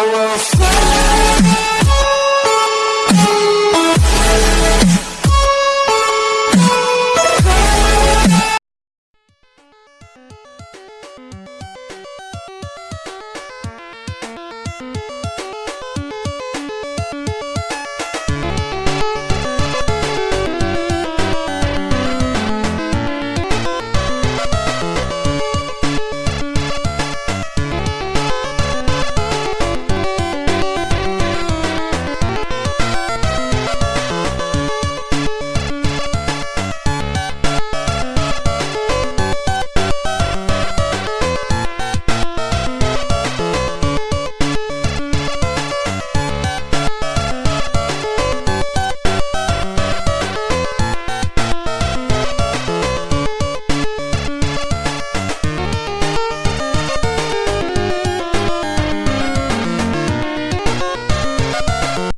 I will